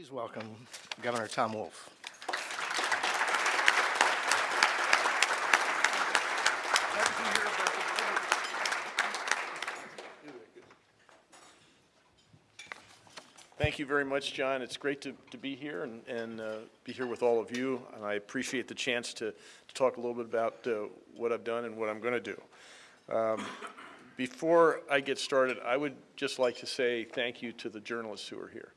Please welcome Governor Tom Wolf. Thank you very much, John. It's great to, to be here and, and uh, be here with all of you. And I appreciate the chance to, to talk a little bit about uh, what I've done and what I'm going to do. Um, before I get started, I would just like to say thank you to the journalists who are here.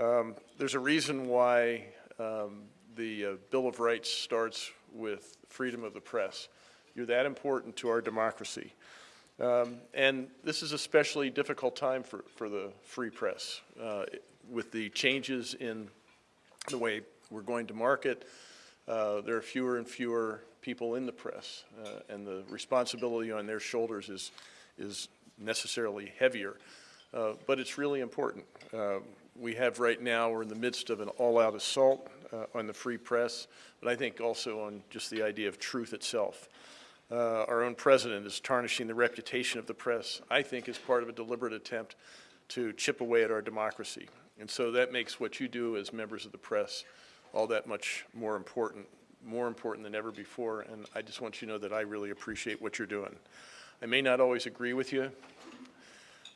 Um, there's a reason why um, the uh, Bill of Rights starts with freedom of the press. You're that important to our democracy. Um, and this is a especially difficult time for, for the free press. Uh, with the changes in the way we're going to market, uh, there are fewer and fewer people in the press, uh, and the responsibility on their shoulders is, is necessarily heavier. Uh, but it's really important. We have right now, we're in the midst of an all-out assault uh, on the free press, but I think also on just the idea of truth itself. Uh, our own president is tarnishing the reputation of the press, I think, as part of a deliberate attempt to chip away at our democracy. And so that makes what you do as members of the press all that much more important, more important than ever before. And I just want you to know that I really appreciate what you're doing. I may not always agree with you,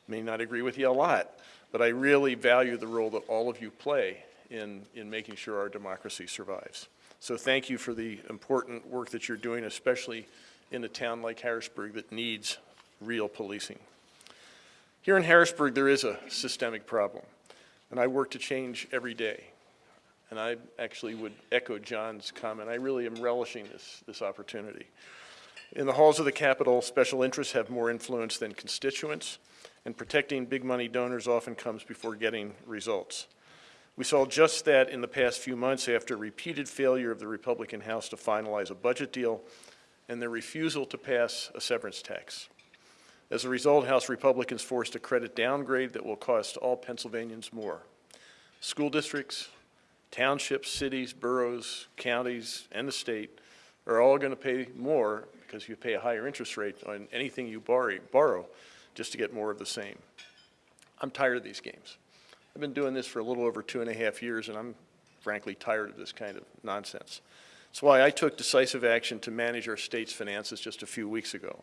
may not agree with you a lot, but I really value the role that all of you play in, in making sure our democracy survives. So thank you for the important work that you're doing, especially in a town like Harrisburg that needs real policing. Here in Harrisburg, there is a systemic problem, and I work to change every day. And I actually would echo John's comment. I really am relishing this, this opportunity. In the halls of the Capitol, special interests have more influence than constituents, and protecting big money donors often comes before getting results. We saw just that in the past few months after repeated failure of the Republican House to finalize a budget deal and their refusal to pass a severance tax. As a result, House Republicans forced a credit downgrade that will cost all Pennsylvanians more. School districts, townships, cities, boroughs, counties, and the state are all going to pay more because you pay a higher interest rate on anything you borrow, borrow just to get more of the same. I'm tired of these games. I've been doing this for a little over two and a half years, and I'm frankly tired of this kind of nonsense. That's why I took decisive action to manage our state's finances just a few weeks ago.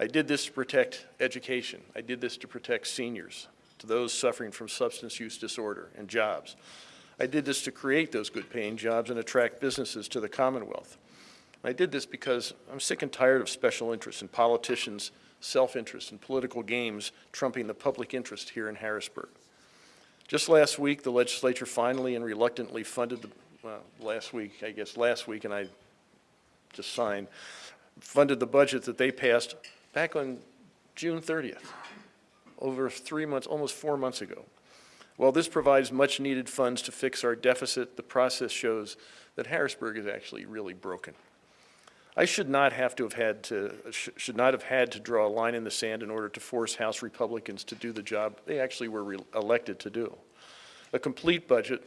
I did this to protect education. I did this to protect seniors, to those suffering from substance use disorder, and jobs. I did this to create those good-paying jobs and attract businesses to the Commonwealth. I did this because I'm sick and tired of special interests and politicians' self-interest and political games trumping the public interest here in Harrisburg. Just last week, the legislature finally and reluctantly funded the well, last week, I guess last week, and I just signed, funded the budget that they passed back on June 30th, over three months, almost four months ago. While this provides much needed funds to fix our deficit, the process shows that Harrisburg is actually really broken. I should not have to have had to, sh should not have had to draw a line in the sand in order to force House Republicans to do the job they actually were elected to do. A complete budget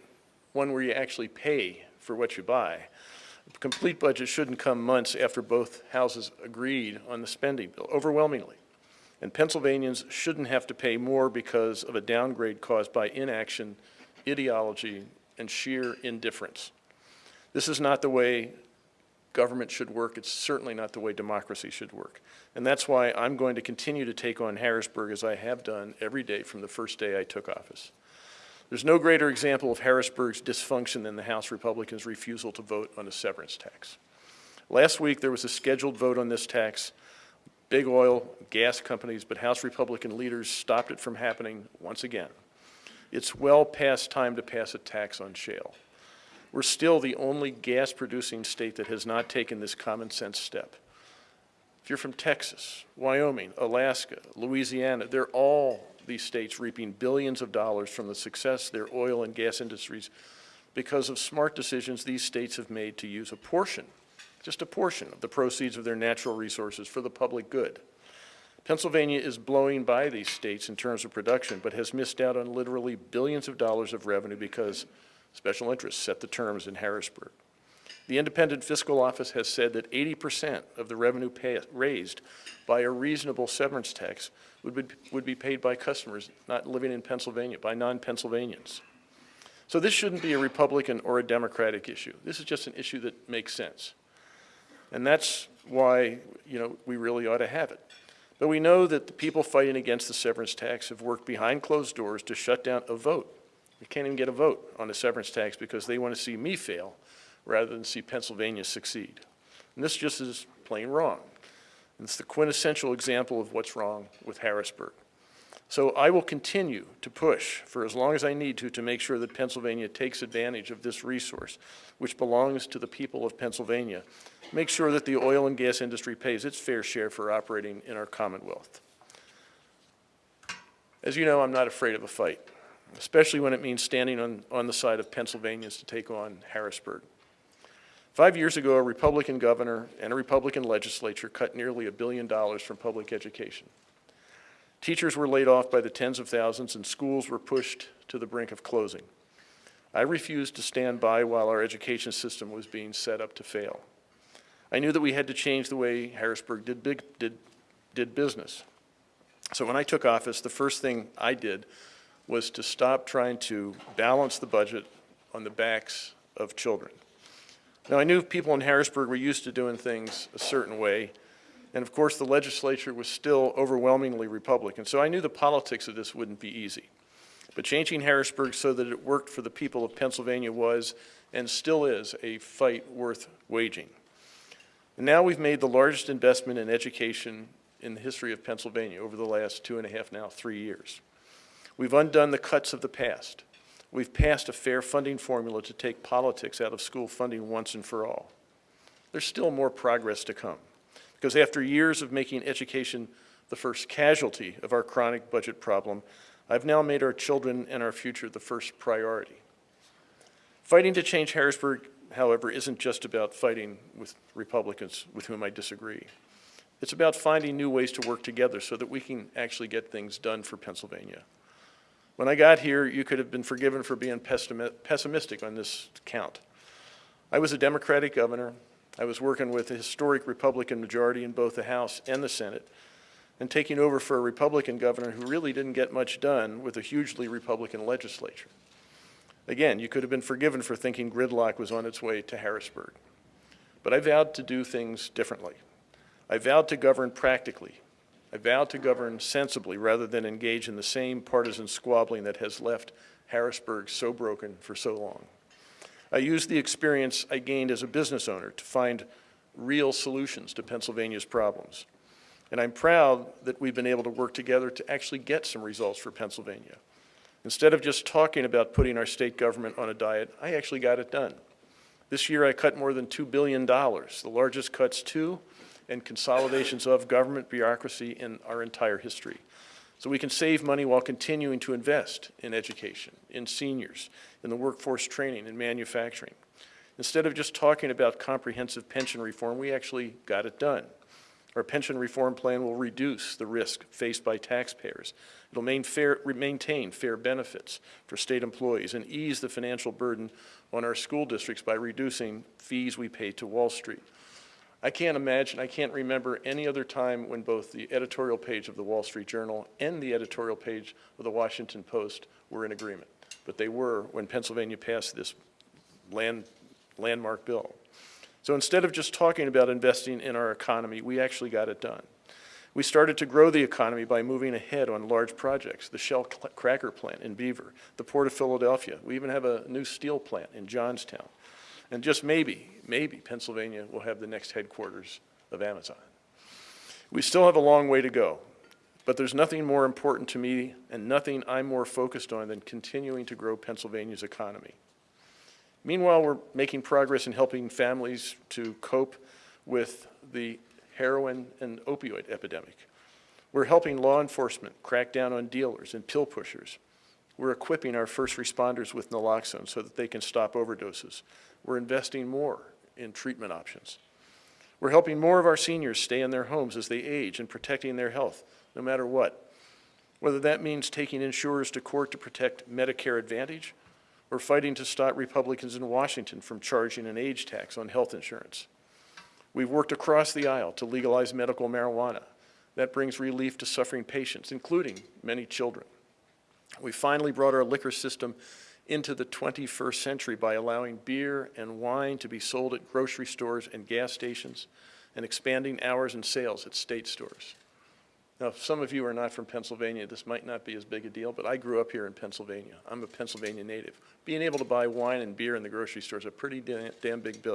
one where you actually pay for what you buy. A complete budget shouldn't come months after both houses agreed on the spending bill, overwhelmingly. And Pennsylvanians shouldn't have to pay more because of a downgrade caused by inaction, ideology, and sheer indifference. This is not the way government should work. It's certainly not the way democracy should work. And that's why I'm going to continue to take on Harrisburg as I have done every day from the first day I took office. There's no greater example of Harrisburg's dysfunction than the House Republicans' refusal to vote on a severance tax. Last week, there was a scheduled vote on this tax. Big oil, gas companies, but House Republican leaders stopped it from happening once again. It's well past time to pass a tax on shale. We're still the only gas-producing state that has not taken this common sense step. If you're from Texas, Wyoming, Alaska, Louisiana, they're all these states reaping billions of dollars from the success of their oil and gas industries because of smart decisions these states have made to use a portion, just a portion of the proceeds of their natural resources for the public good. Pennsylvania is blowing by these states in terms of production, but has missed out on literally billions of dollars of revenue because special interests set the terms in Harrisburg. The Independent Fiscal Office has said that 80% of the revenue pay, raised by a reasonable severance tax would be, would be paid by customers not living in Pennsylvania, by non-Pennsylvanians. So this shouldn't be a Republican or a Democratic issue. This is just an issue that makes sense. And that's why, you know, we really ought to have it. But we know that the people fighting against the severance tax have worked behind closed doors to shut down a vote. We can't even get a vote on the severance tax because they want to see me fail rather than see Pennsylvania succeed. And this just is plain wrong. And it's the quintessential example of what's wrong with Harrisburg. So I will continue to push for as long as I need to to make sure that Pennsylvania takes advantage of this resource, which belongs to the people of Pennsylvania. Make sure that the oil and gas industry pays its fair share for operating in our Commonwealth. As you know, I'm not afraid of a fight, especially when it means standing on, on the side of Pennsylvanians to take on Harrisburg. Five years ago, a Republican governor and a Republican legislature cut nearly a billion dollars from public education. Teachers were laid off by the tens of thousands and schools were pushed to the brink of closing. I refused to stand by while our education system was being set up to fail. I knew that we had to change the way Harrisburg did, big, did, did business. So when I took office, the first thing I did was to stop trying to balance the budget on the backs of children. Now, I knew people in Harrisburg were used to doing things a certain way, and of course, the legislature was still overwhelmingly Republican, so I knew the politics of this wouldn't be easy. But changing Harrisburg so that it worked for the people of Pennsylvania was, and still is, a fight worth waging. And now we've made the largest investment in education in the history of Pennsylvania over the last two and a half, now three years. We've undone the cuts of the past. We've passed a fair funding formula to take politics out of school funding once and for all. There's still more progress to come, because after years of making education the first casualty of our chronic budget problem, I've now made our children and our future the first priority. Fighting to change Harrisburg, however, isn't just about fighting with Republicans with whom I disagree. It's about finding new ways to work together so that we can actually get things done for Pennsylvania. When I got here, you could have been forgiven for being pessimistic on this count. I was a Democratic governor. I was working with a historic Republican majority in both the House and the Senate, and taking over for a Republican governor who really didn't get much done with a hugely Republican legislature. Again, you could have been forgiven for thinking gridlock was on its way to Harrisburg. But I vowed to do things differently. I vowed to govern practically. I vowed to govern sensibly rather than engage in the same partisan squabbling that has left Harrisburg so broken for so long. I used the experience I gained as a business owner to find real solutions to Pennsylvania's problems. And I'm proud that we've been able to work together to actually get some results for Pennsylvania. Instead of just talking about putting our state government on a diet, I actually got it done. This year I cut more than $2 billion, the largest cuts to and consolidations of government bureaucracy in our entire history. So we can save money while continuing to invest in education, in seniors, in the workforce training, in manufacturing. Instead of just talking about comprehensive pension reform, we actually got it done. Our pension reform plan will reduce the risk faced by taxpayers. It'll main fair, maintain fair benefits for state employees and ease the financial burden on our school districts by reducing fees we pay to Wall Street. I can't imagine, I can't remember any other time when both the editorial page of the Wall Street Journal and the editorial page of the Washington Post were in agreement. But they were when Pennsylvania passed this land, landmark bill. So instead of just talking about investing in our economy, we actually got it done. We started to grow the economy by moving ahead on large projects, the Shell cracker plant in Beaver, the Port of Philadelphia. We even have a new steel plant in Johnstown. And just maybe, maybe Pennsylvania will have the next headquarters of Amazon. We still have a long way to go, but there's nothing more important to me and nothing I'm more focused on than continuing to grow Pennsylvania's economy. Meanwhile, we're making progress in helping families to cope with the heroin and opioid epidemic. We're helping law enforcement crack down on dealers and pill pushers. We're equipping our first responders with naloxone so that they can stop overdoses. We're investing more in treatment options. We're helping more of our seniors stay in their homes as they age and protecting their health, no matter what. Whether that means taking insurers to court to protect Medicare Advantage or fighting to stop Republicans in Washington from charging an age tax on health insurance. We've worked across the aisle to legalize medical marijuana. That brings relief to suffering patients, including many children. We finally brought our liquor system into the 21st century by allowing beer and wine to be sold at grocery stores and gas stations and expanding hours and sales at state stores. Now, if some of you are not from Pennsylvania, this might not be as big a deal, but I grew up here in Pennsylvania. I'm a Pennsylvania native. Being able to buy wine and beer in the grocery store is a pretty damn big,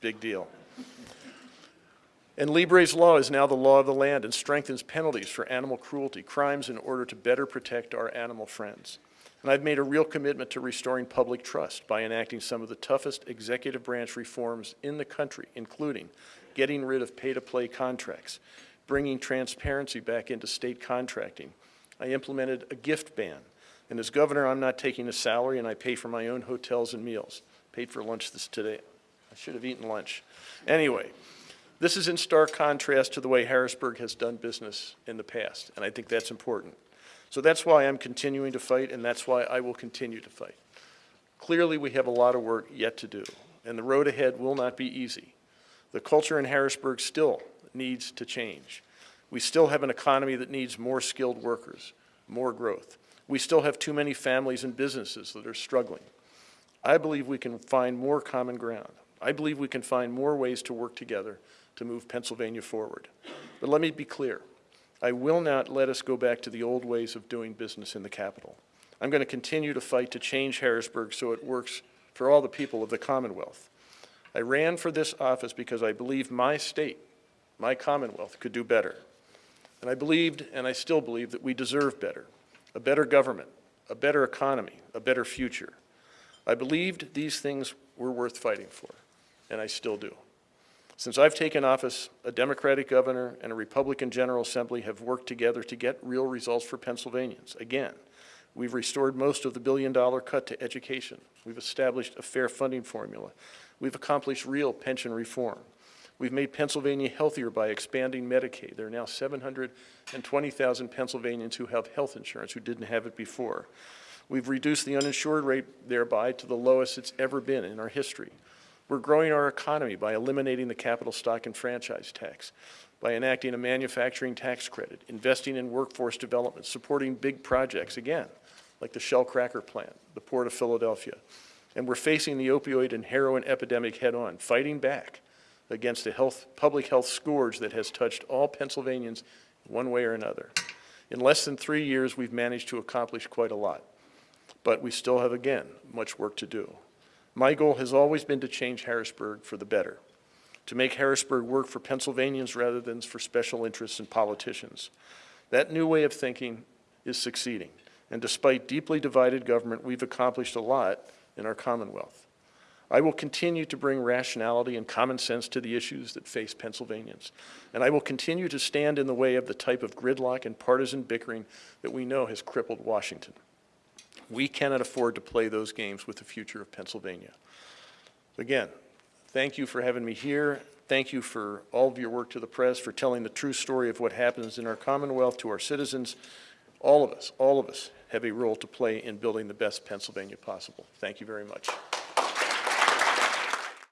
big deal. And Libre's law is now the law of the land and strengthens penalties for animal cruelty, crimes in order to better protect our animal friends. And I've made a real commitment to restoring public trust by enacting some of the toughest executive branch reforms in the country, including getting rid of pay-to-play contracts, bringing transparency back into state contracting. I implemented a gift ban. And as governor, I'm not taking a salary and I pay for my own hotels and meals. Paid for lunch this today. I should have eaten lunch. Anyway, this is in stark contrast to the way Harrisburg has done business in the past, and I think that's important. So that's why I'm continuing to fight, and that's why I will continue to fight. Clearly, we have a lot of work yet to do, and the road ahead will not be easy. The culture in Harrisburg still needs to change. We still have an economy that needs more skilled workers, more growth. We still have too many families and businesses that are struggling. I believe we can find more common ground. I believe we can find more ways to work together to move Pennsylvania forward. But let me be clear. I will not let us go back to the old ways of doing business in the capital. I'm going to continue to fight to change Harrisburg so it works for all the people of the Commonwealth. I ran for this office because I believe my state, my Commonwealth, could do better. And I believed, and I still believe, that we deserve better, a better government, a better economy, a better future. I believed these things were worth fighting for, and I still do. Since I've taken office, a Democratic governor and a Republican General Assembly have worked together to get real results for Pennsylvanians. Again, we've restored most of the billion-dollar cut to education. We've established a fair funding formula. We've accomplished real pension reform. We've made Pennsylvania healthier by expanding Medicaid. There are now 720,000 Pennsylvanians who have health insurance who didn't have it before. We've reduced the uninsured rate thereby to the lowest it's ever been in our history. We're growing our economy by eliminating the capital stock and franchise tax, by enacting a manufacturing tax credit, investing in workforce development, supporting big projects, again, like the Shell Cracker plant, the Port of Philadelphia. And we're facing the opioid and heroin epidemic head-on, fighting back against a health, public health scourge that has touched all Pennsylvanians one way or another. In less than three years, we've managed to accomplish quite a lot. But we still have, again, much work to do. My goal has always been to change Harrisburg for the better, to make Harrisburg work for Pennsylvanians rather than for special interests and politicians. That new way of thinking is succeeding, and despite deeply divided government, we've accomplished a lot in our Commonwealth. I will continue to bring rationality and common sense to the issues that face Pennsylvanians, and I will continue to stand in the way of the type of gridlock and partisan bickering that we know has crippled Washington. We cannot afford to play those games with the future of Pennsylvania. Again, thank you for having me here. Thank you for all of your work to the press, for telling the true story of what happens in our Commonwealth to our citizens. All of us, all of us have a role to play in building the best Pennsylvania possible. Thank you very much.